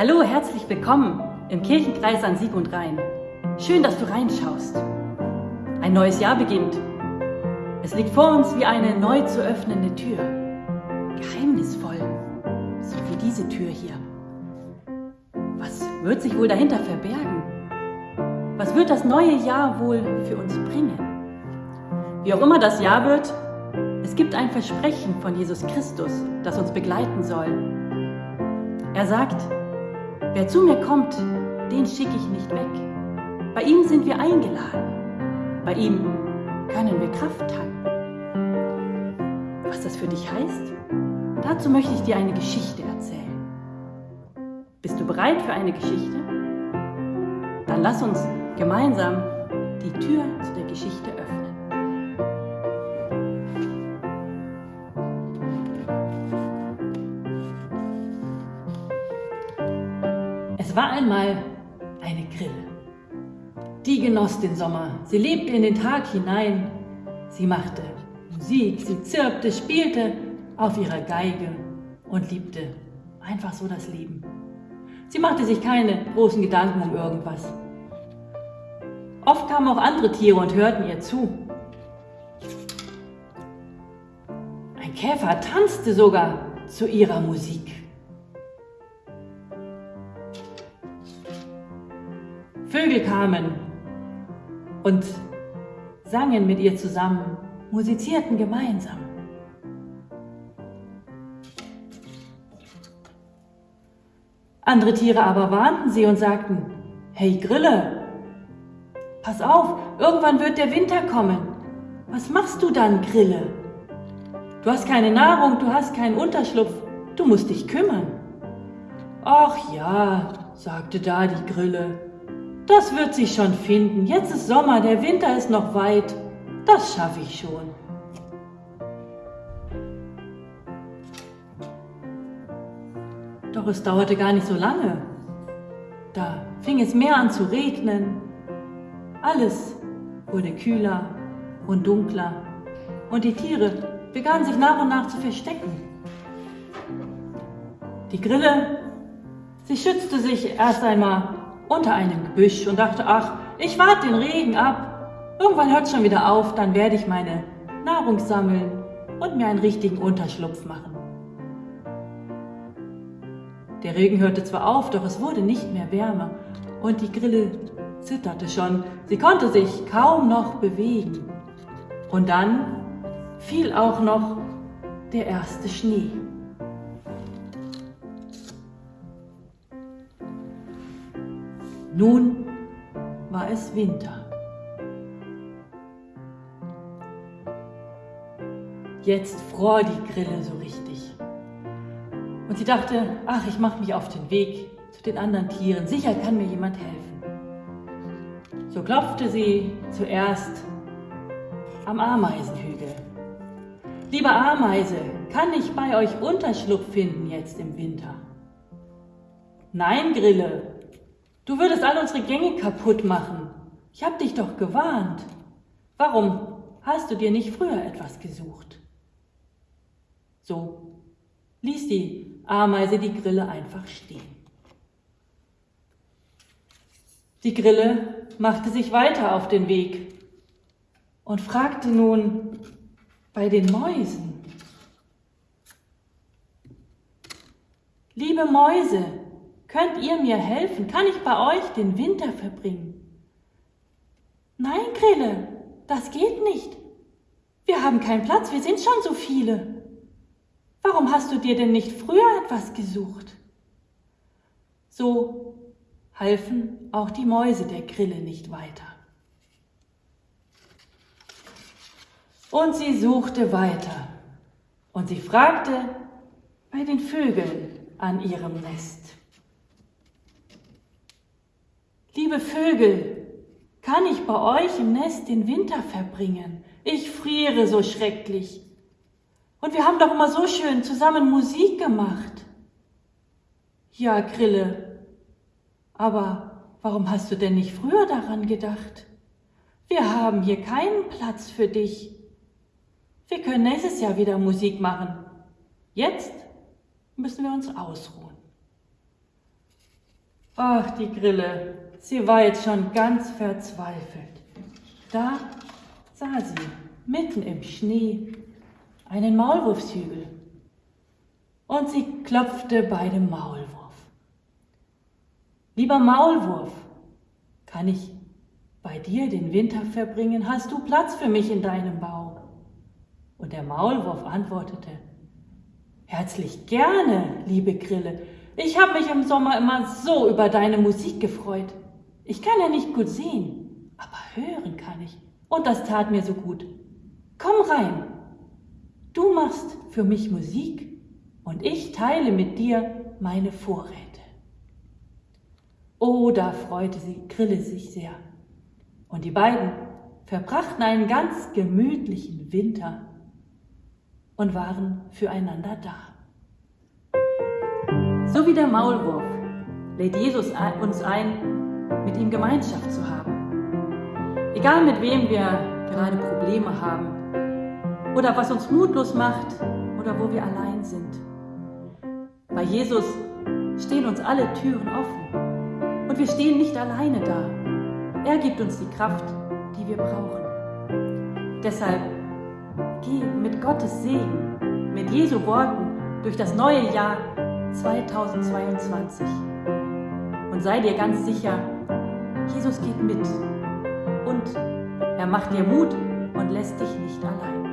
Hallo, herzlich willkommen im Kirchenkreis an Sieg und Rhein. Schön, dass du reinschaust. Ein neues Jahr beginnt. Es liegt vor uns wie eine neu zu öffnende Tür. Geheimnisvoll, so wie diese Tür hier. Was wird sich wohl dahinter verbergen? Was wird das neue Jahr wohl für uns bringen? Wie auch immer das Jahr wird, es gibt ein Versprechen von Jesus Christus, das uns begleiten soll. Er sagt, Wer zu mir kommt, den schicke ich nicht weg. Bei ihm sind wir eingeladen. Bei ihm können wir Kraft tanken. Was das für dich heißt? Dazu möchte ich dir eine Geschichte erzählen. Bist du bereit für eine Geschichte? Dann lass uns gemeinsam die Tür zu der Geschichte Es war einmal eine Grille. Die genoss den Sommer, sie lebte in den Tag hinein. Sie machte Musik, sie zirpte, spielte auf ihrer Geige und liebte einfach so das Leben. Sie machte sich keine großen Gedanken um irgendwas. Oft kamen auch andere Tiere und hörten ihr zu. Ein Käfer tanzte sogar zu ihrer Musik. Vögel kamen und sangen mit ihr zusammen, musizierten gemeinsam. Andere Tiere aber warnten sie und sagten, Hey Grille, pass auf, irgendwann wird der Winter kommen. Was machst du dann, Grille? Du hast keine Nahrung, du hast keinen Unterschlupf, du musst dich kümmern. Ach ja, sagte da die Grille, das wird sich schon finden. Jetzt ist Sommer, der Winter ist noch weit. Das schaffe ich schon. Doch es dauerte gar nicht so lange. Da fing es mehr an zu regnen. Alles wurde kühler und dunkler und die Tiere begannen sich nach und nach zu verstecken. Die Grille, sie schützte sich erst einmal unter einem Gebüsch und dachte, ach, ich warte den Regen ab. Irgendwann hört es schon wieder auf, dann werde ich meine Nahrung sammeln und mir einen richtigen Unterschlupf machen. Der Regen hörte zwar auf, doch es wurde nicht mehr wärmer und die Grille zitterte schon. Sie konnte sich kaum noch bewegen. Und dann fiel auch noch der erste Schnee. Nun war es Winter. Jetzt fror die Grille so richtig. Und sie dachte, ach, ich mache mich auf den Weg zu den anderen Tieren. Sicher kann mir jemand helfen. So klopfte sie zuerst am Ameisenhügel. Liebe Ameise, kann ich bei euch Unterschlupf finden jetzt im Winter? Nein, Grille, Du würdest all unsere Gänge kaputt machen. Ich hab dich doch gewarnt. Warum hast du dir nicht früher etwas gesucht? So ließ die Ameise die Grille einfach stehen. Die Grille machte sich weiter auf den Weg und fragte nun bei den Mäusen. Liebe Mäuse, Könnt ihr mir helfen? Kann ich bei euch den Winter verbringen? Nein, Grille, das geht nicht. Wir haben keinen Platz, wir sind schon so viele. Warum hast du dir denn nicht früher etwas gesucht? So halfen auch die Mäuse der Grille nicht weiter. Und sie suchte weiter und sie fragte bei den Vögeln an ihrem Nest. Liebe Vögel, kann ich bei euch im Nest den Winter verbringen? Ich friere so schrecklich. Und wir haben doch immer so schön zusammen Musik gemacht. Ja, Grille, aber warum hast du denn nicht früher daran gedacht? Wir haben hier keinen Platz für dich. Wir können nächstes Jahr wieder Musik machen. Jetzt müssen wir uns ausruhen. Ach, die Grille, sie war jetzt schon ganz verzweifelt. Da sah sie mitten im Schnee einen Maulwurfshügel und sie klopfte bei dem Maulwurf. Lieber Maulwurf, kann ich bei dir den Winter verbringen? Hast du Platz für mich in deinem Bau? Und der Maulwurf antwortete, Herzlich gerne, liebe Grille. Ich habe mich im Sommer immer so über deine Musik gefreut. Ich kann ja nicht gut sehen, aber hören kann ich. Und das tat mir so gut. Komm rein. Du machst für mich Musik und ich teile mit dir meine Vorräte. Oh, da freute sie Grille sich sehr. Und die beiden verbrachten einen ganz gemütlichen Winter und waren füreinander da. So wie der Maulwurf lädt Jesus uns ein, ihm Gemeinschaft zu haben. Egal mit wem wir gerade Probleme haben oder was uns mutlos macht oder wo wir allein sind. Bei Jesus stehen uns alle Türen offen und wir stehen nicht alleine da. Er gibt uns die Kraft, die wir brauchen. Deshalb Geh mit Gottes Segen, mit Jesu Worten durch das neue Jahr 2022 und sei dir ganz sicher, Jesus geht mit und er macht dir Mut und lässt dich nicht allein.